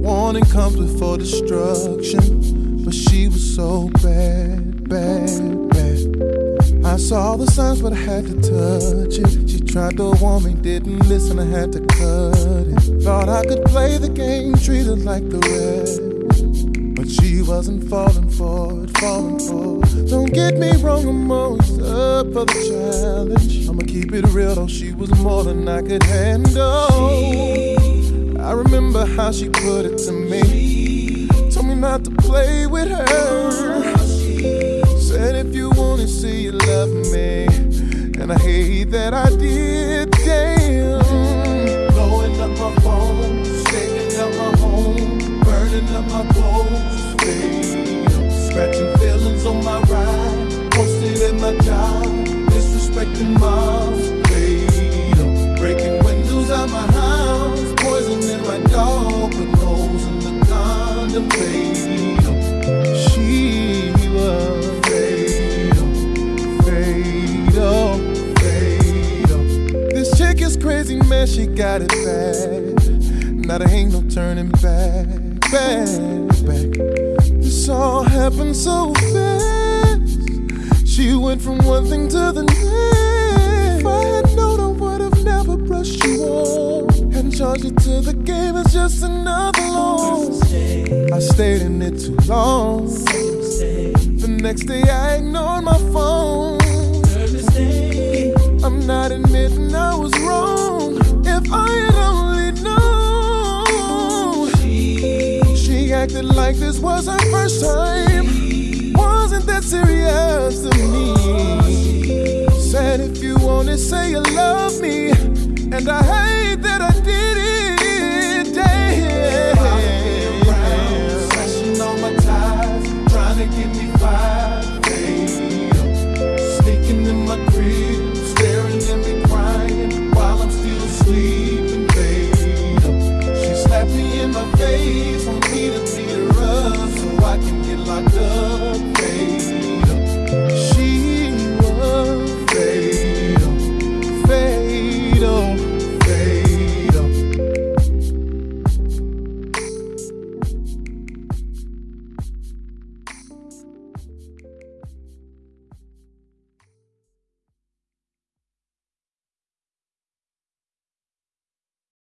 Warning comes before destruction, but she was so bad, bad, bad. I saw the signs, but I had to touch it. She tried to warn me, didn't listen, I had to cut it. Thought I could play the game, treat her like the rest. But she wasn't falling for it, falling for it. Don't get me wrong, I'm always up for the challenge. I'ma keep it real though, she was more than I could handle. I remember how she put it to me. Told me not to play with her. Said if you wanna see you love me. And I hate that I did, This crazy, man, she got it bad. Now there ain't no turning back, back, back. This all happened so fast. She went from one thing to the next. If I had known, I would have never brushed you off and charged you to the game as just another loan. I stayed in it too long. The next day I ignored my phone. Acted like this was her first time. Wasn't that serious to me?